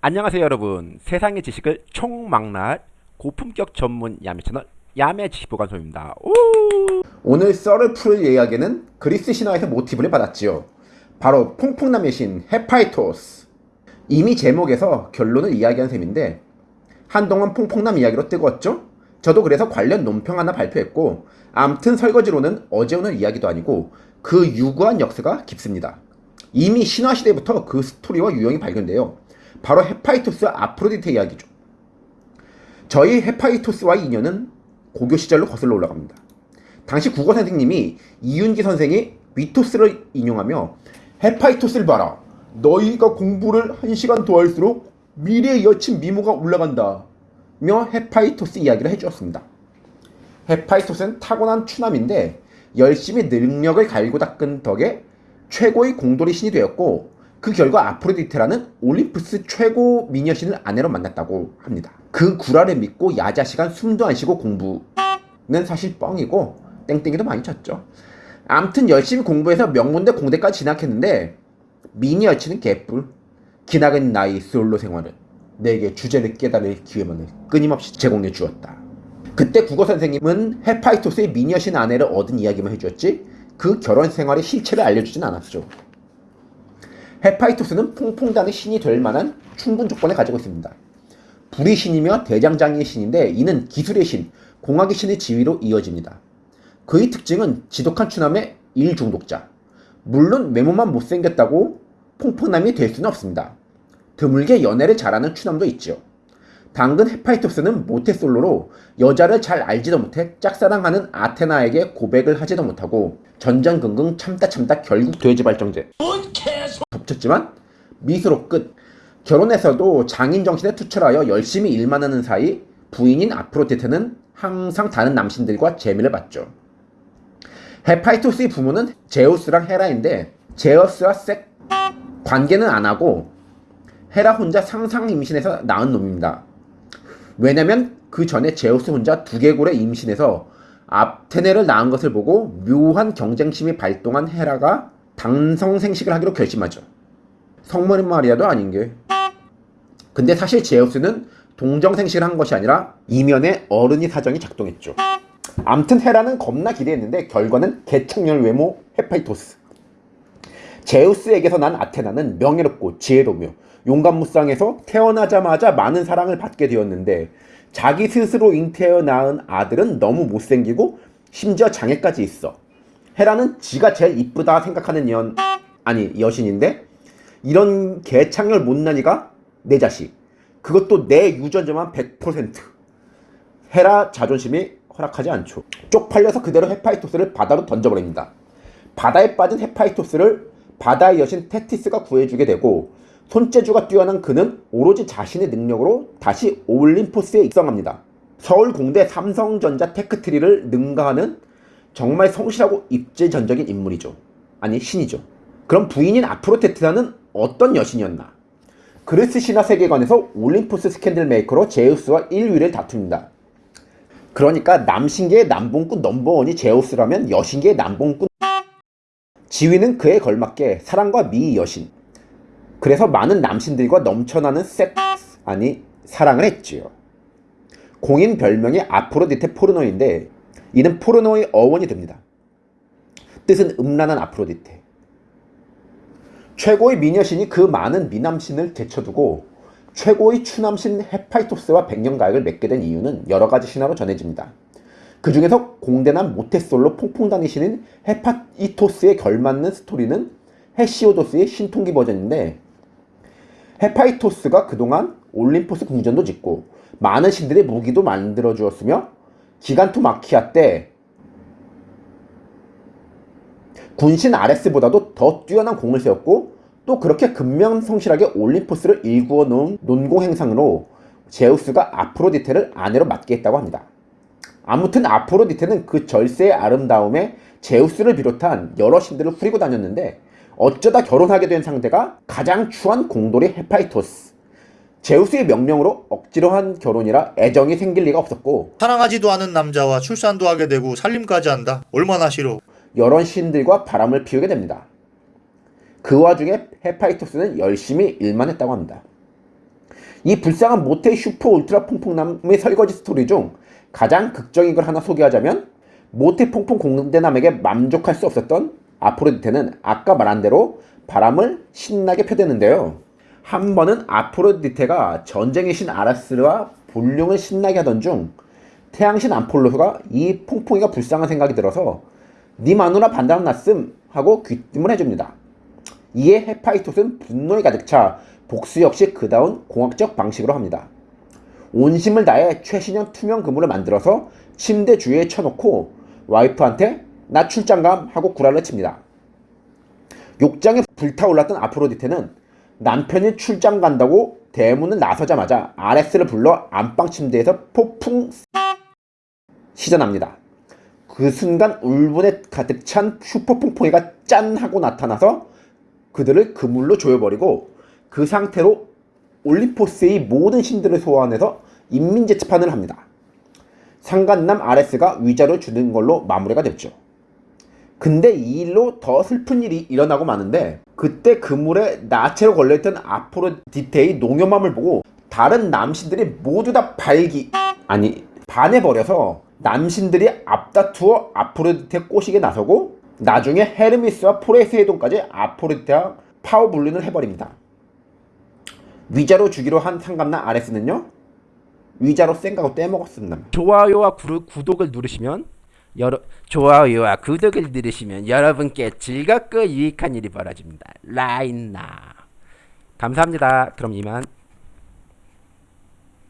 안녕하세요 여러분 세상의 지식을 총망라할 고품격 전문 야매 채널 야매 지식보관소입니다 오! 오늘 썰을 풀 이야기는 그리스 신화에서 모티브를 받았지요. 바로 퐁퐁남의 신 헤파이스토스. 이미 제목에서 결론을 이야기한 셈인데 한동안 퐁퐁남 이야기로 뜨거웠죠? 저도 그래서 관련 논평 하나 발표했고 암튼 설거지론은 어제 오늘 이야기도 아니고 그 유구한 역사가 깊습니다. 이미 신화시대부터 그 스토리와 유형이 발견돼요. 바로 헤파이스토스 아프로디테 이야기죠. 저희 헤파이스토스와의 인연은 고교 시절로 거슬러 올라갑니다. 당시 국어 선생님이 이윤기 선생의 뮈토스를 인용하며 헤파이스토스를 봐라. 너희가 공부를 한 시간 더 할수록 미래의 여친 미모가 올라간다. 며 헤파이스토스 이야기를 해주었습니다. 헤파이스토스는 타고난 추남인데 열심히 능력을 갈고 닦은 덕에 최고의 공돌이 신이 되었고 그 결과 아프로디테라는 올림푸스 최고 미녀신을 아내로 만났다고 합니다. 그 구라를 믿고 야자 시간 숨도 안 쉬고 공부는 사실 뻥이고 땡땡이도 많이 쳤죠. 암튼 열심히 공부해서 명문대 공대까지 진학했는데 미니 여친은 개뿔. 기나긴 나이 솔로 생활은 내게 주제를 깨달을 기회만을 끊임없이 제공해 주었다. 그때 국어 선생님은 헤파이토스의 미니 여신 아내를 얻은 이야기만 해주었지 그 결혼 생활의 실체를 알려주진 않았죠. 헤파이토스는 퐁퐁단의 신이 될 만한 충분 조건을 가지고 있습니다. 불의 신이며 대장장이의 신인데 이는 기술의 신, 공학의 신의 지위로 이어집니다. 그의 특징은 지독한 추남의 일중독자. 물론 외모만 못생겼다고 퐁퐁남이 될 수는 없습니다. 드물게 연애를 잘하는 추남도 있죠. 당근 헤파이토스는 모태솔로로 여자를 잘 알지도 못해 짝사랑하는 아테나에게 고백을 하지도 못하고 전전긍긍 참다 참다 결국 돼지 발정제 덮쳤지만 미수로 끝 결혼해서도 장인 정신에 투철하여 열심히 일만 하는 사이 부인인 아프로디테는 항상 다른 남신들과 재미를 봤죠. 헤파이토스의 부모는 제우스랑 헤라인데 제우스와 색 관계는 안 하고 헤라 혼자 상상 임신해서 낳은 놈입니다. 왜냐면 그 전에 제우스 혼자 두개골에 임신해서 아테네를 낳은 것을 보고 묘한 경쟁심이 발동한 헤라가 당성 생식을 하기로 결심하죠. 성모는 마리아도 아닌 게. 근데 사실 제우스는 동정 생식을 한 것이 아니라 이면에 어른이 사정이 작동했죠. 암튼 헤라는 겁나 기대했는데 결과는 개창렬 외모 헤파이토스. 제우스에게서 난 아테나는 명예롭고 지혜로며 용감 무쌍해서 태어나자마자 많은 사랑을 받게 되었는데 자기 스스로 잉태어 낳은 아들은 너무 못생기고 심지어 장애까지 있어. 헤라는 지가 제일 이쁘다 생각하는 연 아니 여신인데 이런 개창렬 못난이가 내 자식 그것도 내 유전자만 100% 헤라 자존심이 허락하지 않죠. 쪽팔려서 그대로 헤파이스토스를 바다로 던져버립니다. 바다에 빠진 헤파이스토스를 바다의 여신 테티스가 구해주게 되고 손재주가 뛰어난 그는 오로지 자신의 능력으로 다시 올림포스에 입성합니다. 서울공대 삼성전자 tech tree를 능가하는 정말 성실하고 입지전적인 인물이죠. 아니 신이죠. 그럼 부인인 아프로디테라는 어떤 여신이었나? 그리스 신화 세계관에서 올림포스 스캔들 메이커로 제우스와 1위를 다툽니다. 그러니까 남신계의 남봉꾼 넘버원이 제우스라면 여신계의 남봉꾼 지위는 그에 걸맞게 사랑과 미의 여신 그래서 많은 남신들과 넘쳐나는 섹스 아니 사랑을 했지요. 공인 별명이 아프로디테 포르노인데 이는 포르노의 어원이 됩니다. 뜻은 음란한 아프로디테. 최고의 미녀신이 그 많은 미남신을 제쳐두고 최고의 추남신 헤파이토스와 백년가약을 맺게 된 이유는 여러 가지 신화로 전해집니다. 그 중에서 공대남 모태솔로 폭풍 다니시는 헤파이토스에 걸맞는 스토리는 헤시오도스의 신통기 버전인데 헤파이토스가 그동안 올림포스 궁전도 짓고 많은 신들의 무기도 만들어 주었으며 기간투 마키아 때 군신 아레스보다도 더 뛰어난 공을 세웠고 또 그렇게 근명성실하게 올림포스를 일구어 놓은 논공 행상으로 제우스가 아프로디테를 아내로 맡게 했다고 합니다. 아무튼 아프로디테는 그 절세의 아름다움에 제우스를 비롯한 여러 신들을 후리고 다녔는데 어쩌다 결혼하게 된 상대가 가장 추한 공돌이 헤파이토스 제우스의 명령으로 억지로 한 결혼이라 애정이 생길 리가 없었고 사랑하지도 않은 남자와 출산도 하게 되고 살림까지 한다. 얼마나 싫어. 여러 신들과 바람을 피우게 됩니다. 그 와중에 헤파이스토스는 열심히 일만 했다고 합니다. 이 불쌍한 모태 슈퍼 울트라 퐁퐁남의 설거지 스토리 중 가장 극적인 걸 하나 소개하자면 모태 퐁퐁 공대남에게 만족할 수 없었던 아프로디테는 아까 말한 대로 바람을 신나게 펴대는데요. 한 번은 아프로디테가 전쟁의 신 아레스와 불륜을 신나게 하던 중 태양신 암폴로가 이 퐁퐁이가 불쌍한 생각이 들어서 네 마누라 반다랑 났음 하고 귀띔을 해줍니다. 이에 헤파이토스는 분노에 가득 차 복수 역시 그다운 공학적 방식으로 합니다. 온심을 다해 최신형 투명 그물을 만들어서 침대 주위에 쳐놓고 와이프한테 나 출장감 하고 구라를 칩니다. 욕장에 불타올랐던 아프로디테는 남편이 출장 간다고 대문을 나서자마자 아레스를 불러 안방 침대에서 폭풍 시전합니다. 그 순간 울분에 가득 찬 슈퍼퐁퐁이가 짠 하고 나타나서 그들을 그물로 조여버리고 그 상태로 올림포스의 모든 신들을 소환해서 인민재판을 합니다. 상간남 아레스가 위자료 주는 걸로 마무리가 됐죠. 근데 이 일로 더 슬픈 일이 일어나고 마는데 그때 그물에 나체로 걸려있던 아프로디테의 농염함을 보고 다른 남신들이 모두 다 발기 아니 반해버려서 남신들이 앞다투어 아프로디테 꼬시게 나서고 나중에 헤르미스와 포레세이돈까지 아프로디테와 파워블린을 해버립니다. 위자로 주기로 한 상감남 아레스는요 위자로 생각하고 떼먹었습니다. 좋아요와 구, 구독을 누르시면 여러 좋아요와 구독을 누르시면 여러분께 즐겁고 유익한 일이 벌어집니다. 라인나 감사합니다. 그럼 이만